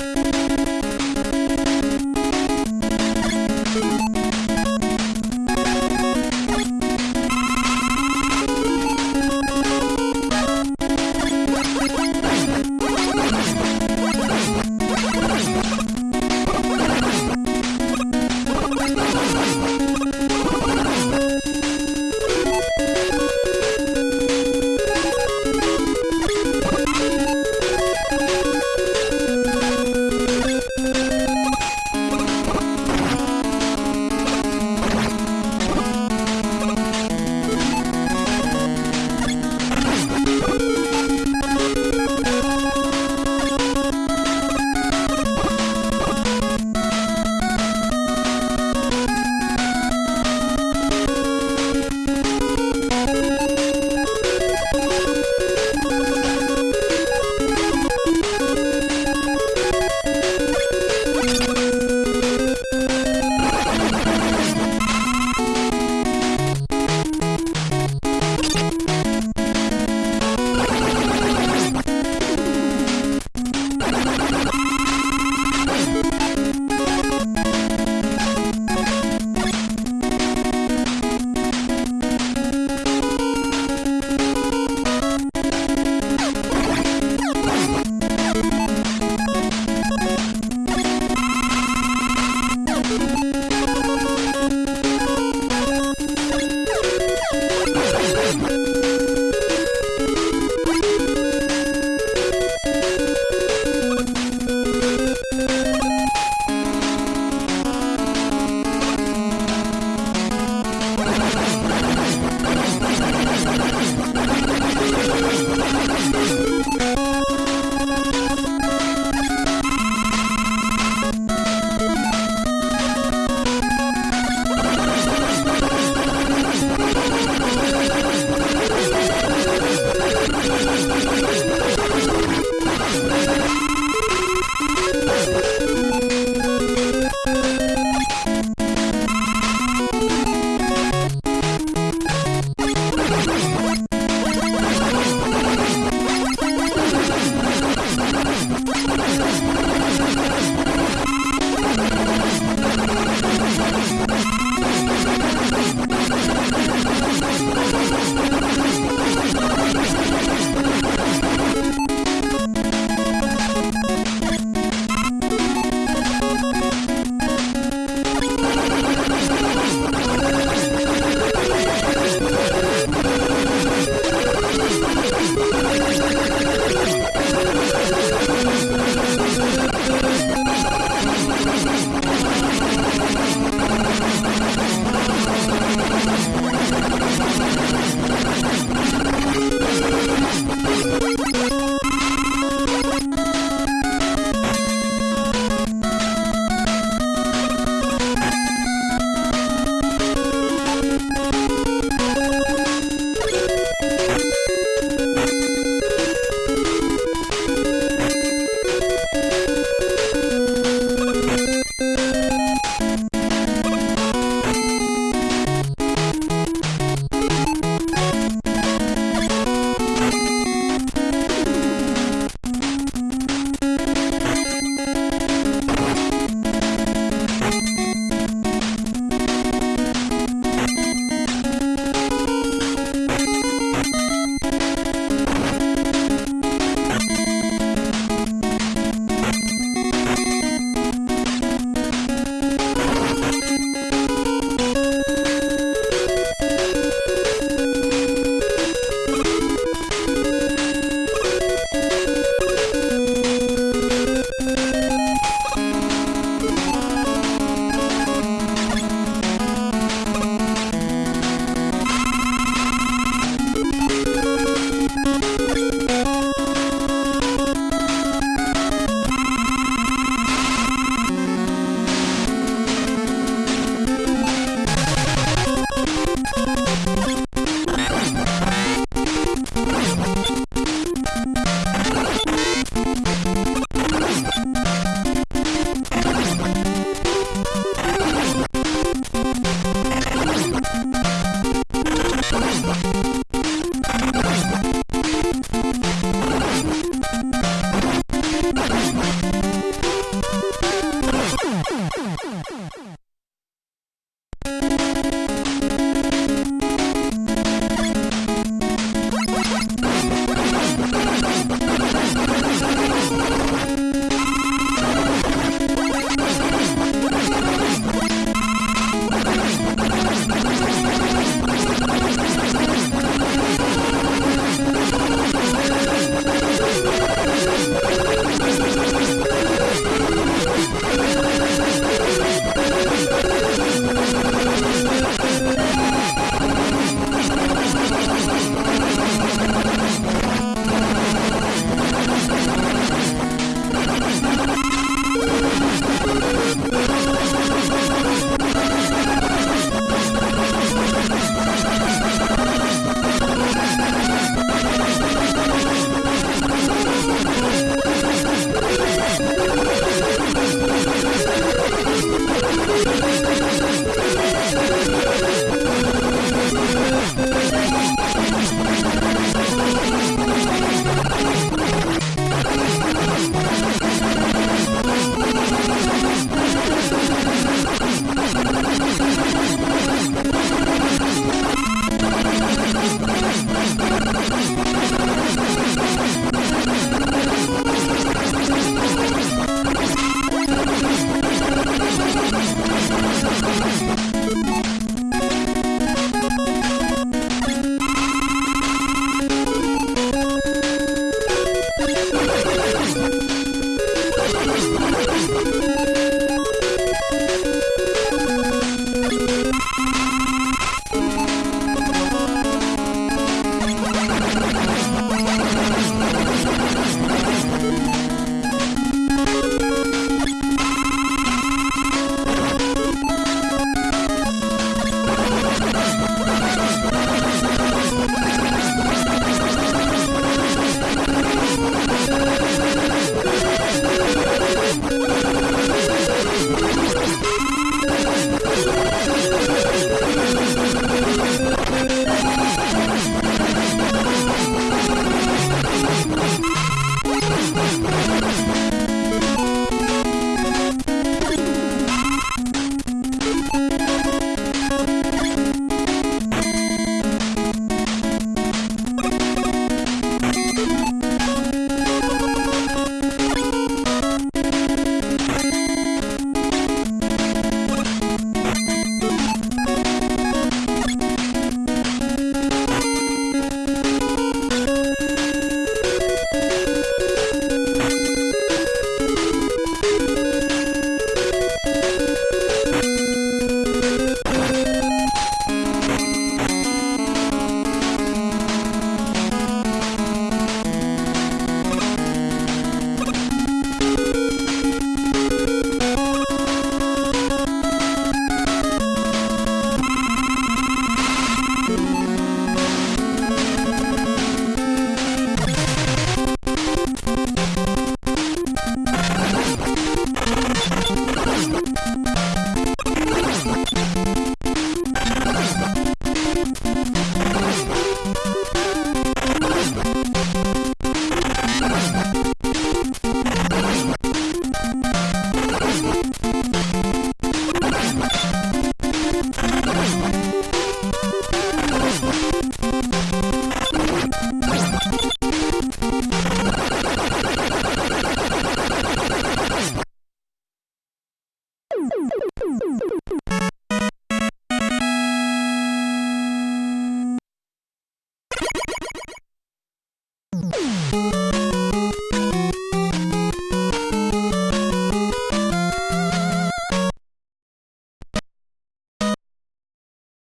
you